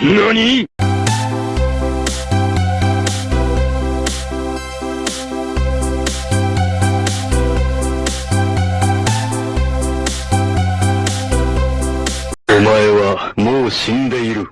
何？お前はもう死んでいる。